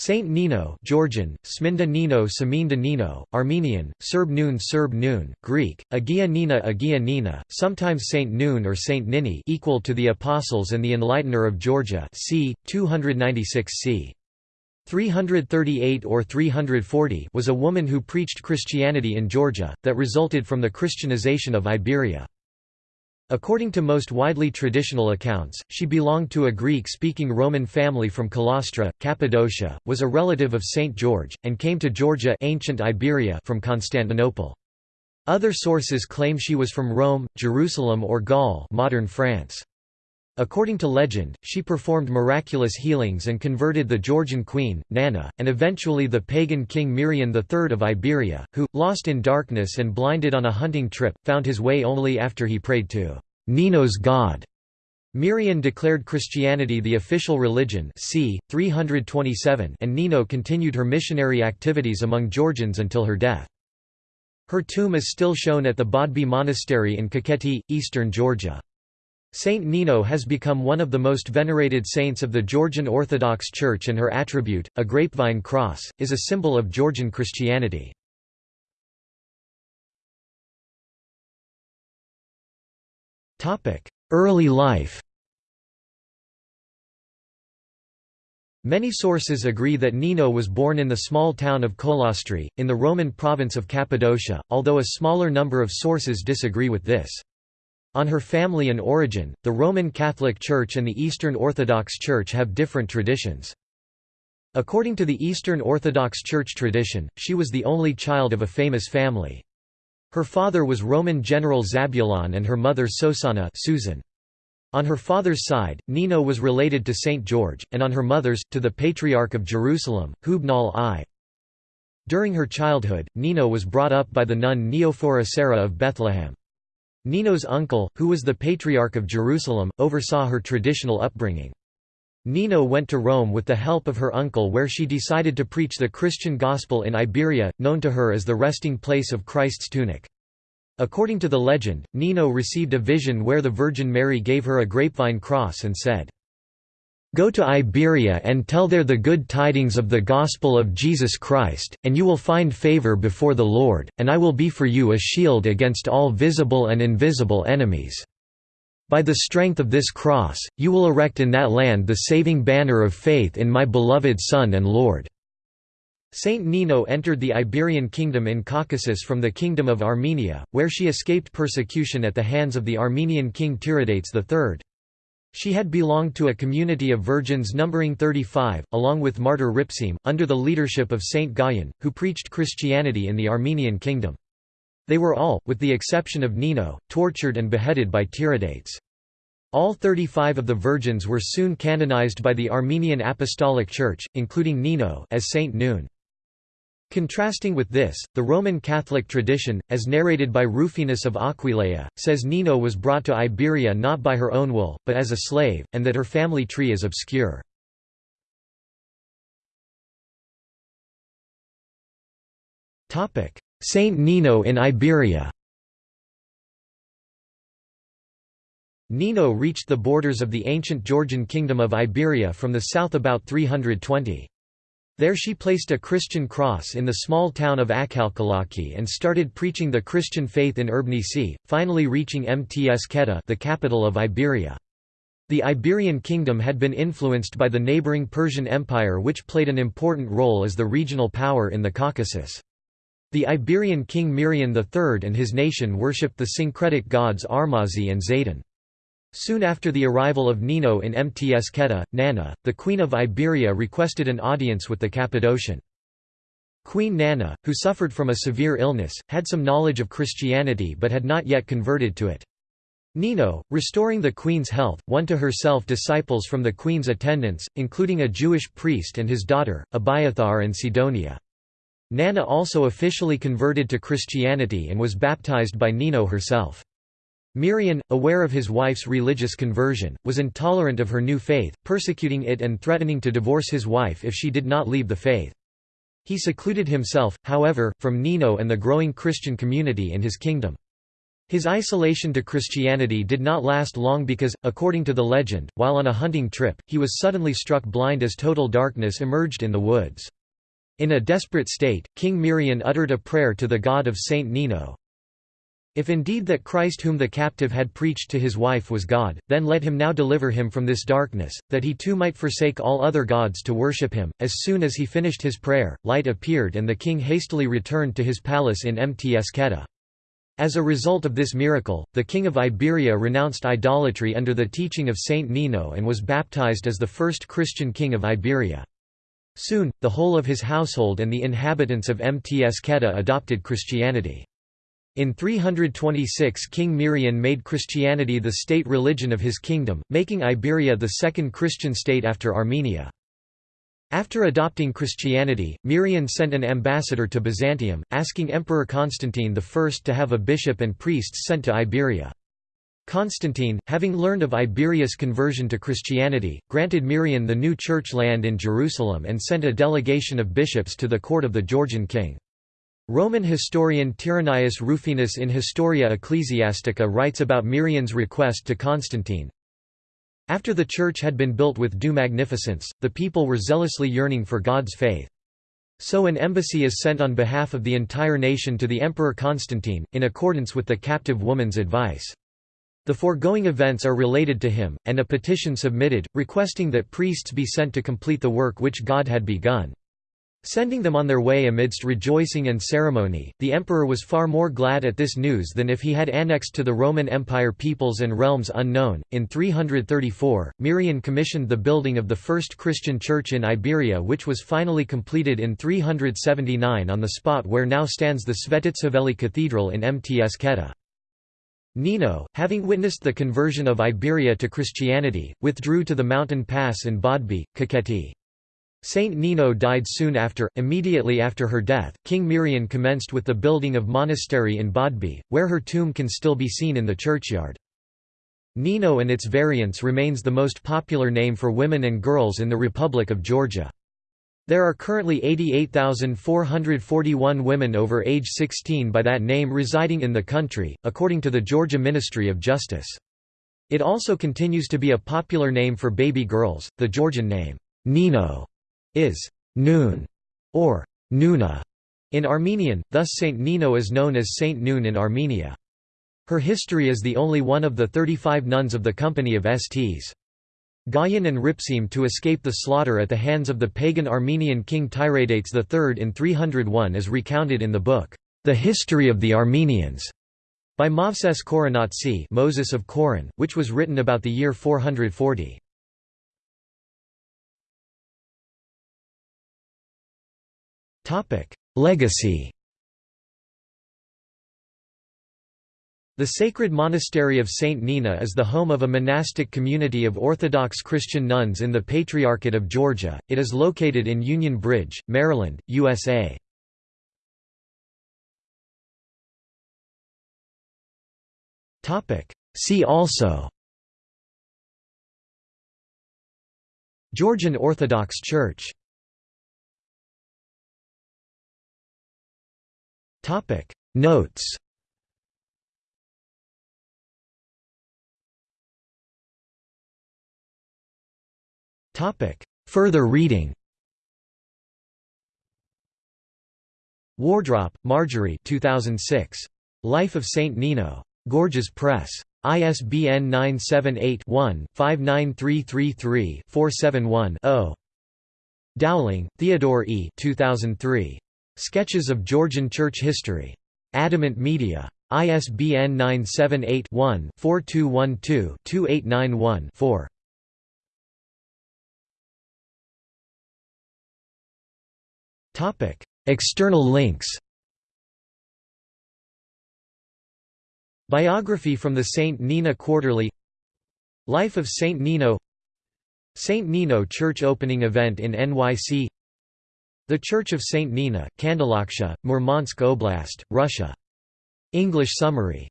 Saint Nino Georgian, Sminda Nino Saminda Nino, Armenian, Serb Noon Serb Noon, Greek, Agia Nina Agia Nina, sometimes Saint Noon or Saint Nini equal to the Apostles and the Enlightener of Georgia c. 296 c. 338 or 340 was a woman who preached Christianity in Georgia, that resulted from the Christianization of Iberia. According to most widely traditional accounts, she belonged to a Greek-speaking Roman family from Colastri, Cappadocia, was a relative of Saint George, and came to Georgia ancient Iberia from Constantinople. Other sources claim she was from Rome, Jerusalem or Gaul modern France. According to legend, she performed miraculous healings and converted the Georgian queen, Nana, and eventually the pagan king Mirian III of Iberia, who, lost in darkness and blinded on a hunting trip, found his way only after he prayed to Nino's god. Mirian declared Christianity the official religion c. 327 and Nino continued her missionary activities among Georgians until her death. Her tomb is still shown at the Bodbi Monastery in Kakheti, eastern Georgia. Saint Nino has become one of the most venerated saints of the Georgian Orthodox Church and her attribute, a grapevine cross, is a symbol of Georgian Christianity. Early life Many sources agree that Nino was born in the small town of Colastri, in the Roman province of Cappadocia, although a smaller number of sources disagree with this. On her family and origin, the Roman Catholic Church and the Eastern Orthodox Church have different traditions. According to the Eastern Orthodox Church tradition, she was the only child of a famous family. Her father was Roman general Zabulon and her mother Sosana Susan. On her father's side, Nino was related to Saint George, and on her mother's, to the Patriarch of Jerusalem, Hubnal I. During her childhood, Nino was brought up by the nun Neophora Sarah of Bethlehem. Nino's uncle, who was the Patriarch of Jerusalem, oversaw her traditional upbringing. Nino went to Rome with the help of her uncle where she decided to preach the Christian gospel in Iberia, known to her as the resting place of Christ's tunic. According to the legend, Nino received a vision where the Virgin Mary gave her a grapevine cross and said, Go to Iberia and tell there the good tidings of the gospel of Jesus Christ, and you will find favor before the Lord, and I will be for you a shield against all visible and invisible enemies. By the strength of this cross, you will erect in that land the saving banner of faith in my beloved Son and Lord." Saint Nino entered the Iberian kingdom in Caucasus from the Kingdom of Armenia, where she escaped persecution at the hands of the Armenian king Tiridates III. She had belonged to a community of virgins numbering 35, along with martyr Ripsime, under the leadership of Saint Gayan, who preached Christianity in the Armenian kingdom. They were all, with the exception of Nino, tortured and beheaded by Tiridates. All 35 of the virgins were soon canonized by the Armenian Apostolic Church, including Nino as Saint Noon. Contrasting with this, the Roman Catholic tradition, as narrated by Rufinus of Aquileia, says Nino was brought to Iberia not by her own will, but as a slave, and that her family tree is obscure. Saint Nino in Iberia Nino reached the borders of the ancient Georgian kingdom of Iberia from the south about 320. There she placed a Christian cross in the small town of Akhalkalaki and started preaching the Christian faith in Urbnisi, finally reaching Mts Mtskheta the capital of Iberia. The Iberian kingdom had been influenced by the neighbouring Persian Empire which played an important role as the regional power in the Caucasus. The Iberian king Mirian III and his nation worshipped the syncretic gods Armazi and Zaden. Soon after the arrival of Nino in Mtskheta, Nana, the Queen of Iberia requested an audience with the Cappadocian. Queen Nana, who suffered from a severe illness, had some knowledge of Christianity but had not yet converted to it. Nino, restoring the queen's health, won to herself disciples from the queen's attendants, including a Jewish priest and his daughter, Abiathar and Sidonia. Nana also officially converted to Christianity and was baptized by Nino herself. Mirian, aware of his wife's religious conversion, was intolerant of her new faith, persecuting it and threatening to divorce his wife if she did not leave the faith. He secluded himself, however, from Nino and the growing Christian community in his kingdom. His isolation to Christianity did not last long because, according to the legend, while on a hunting trip, he was suddenly struck blind as total darkness emerged in the woods. In a desperate state, King Mirian uttered a prayer to the god of Saint Nino. If indeed that Christ whom the captive had preached to his wife was God, then let him now deliver him from this darkness, that he too might forsake all other gods to worship him. As soon as he finished his prayer, light appeared and the king hastily returned to his palace in Mtskheta. As a result of this miracle, the king of Iberia renounced idolatry under the teaching of Saint Nino and was baptized as the first Christian king of Iberia. Soon, the whole of his household and the inhabitants of Mtskheta adopted Christianity. In 326 King Mirian made Christianity the state religion of his kingdom, making Iberia the second Christian state after Armenia. After adopting Christianity, Mirian sent an ambassador to Byzantium, asking Emperor Constantine I to have a bishop and priests sent to Iberia. Constantine, having learned of Iberia's conversion to Christianity, granted Mirian the new church land in Jerusalem and sent a delegation of bishops to the court of the Georgian king. Roman historian Tyrannius Rufinus in Historia Ecclesiastica writes about Mirian's request to Constantine, after the church had been built with due magnificence, the people were zealously yearning for God's faith. So an embassy is sent on behalf of the entire nation to the Emperor Constantine, in accordance with the captive woman's advice. The foregoing events are related to him, and a petition submitted, requesting that priests be sent to complete the work which God had begun. Sending them on their way amidst rejoicing and ceremony, the emperor was far more glad at this news than if he had annexed to the Roman Empire peoples and realms unknown. In 334, Mirian commissioned the building of the first Christian church in Iberia, which was finally completed in 379 on the spot where now stands the Svetitskhoveli Cathedral in Mtskheta. Nino, having witnessed the conversion of Iberia to Christianity, withdrew to the mountain pass in Bodbi, Kakheti. Saint Nino died soon after. Immediately after her death, King Mirian commenced with the building of monastery in Bodbi, where her tomb can still be seen in the churchyard. Nino and its variants remains the most popular name for women and girls in the Republic of Georgia. There are currently 88,441 women over age 16 by that name residing in the country, according to the Georgia Ministry of Justice. It also continues to be a popular name for baby girls. The Georgian name, Nino, is Noon or Nuna in Armenian, thus Saint Nino is known as Saint Noon in Armenia. Her history is the only one of the 35 nuns of the company of Sts. Gayan and Ripsime to escape the slaughter at the hands of the pagan Armenian king Tiridates III in 301 is recounted in the book, The History of the Armenians, by Movses Khorenatsi Moses of Koron, which was written about the year 440. Legacy The sacred monastery of St. Nina is the home of a monastic community of Orthodox Christian nuns in the Patriarchate of Georgia. It is located in Union Bridge, Maryland, USA. See also Georgian Orthodox Church Topic Notes Topic Further reading Wardrop, Marjorie 2006. Life of Saint Nino. Gorgias Press. ISBN 978-1-59333-471-0. Dowling, Theodore E. 2003. Sketches of Georgian Church History. Adamant Media. ISBN 978-1-4212-2891-4. External links Biography from the St. Nina Quarterly Life of St. Nino St. Nino Church opening event in NYC the Church of St. Nina, Kandalaksha, Murmansk Oblast, Russia. English summary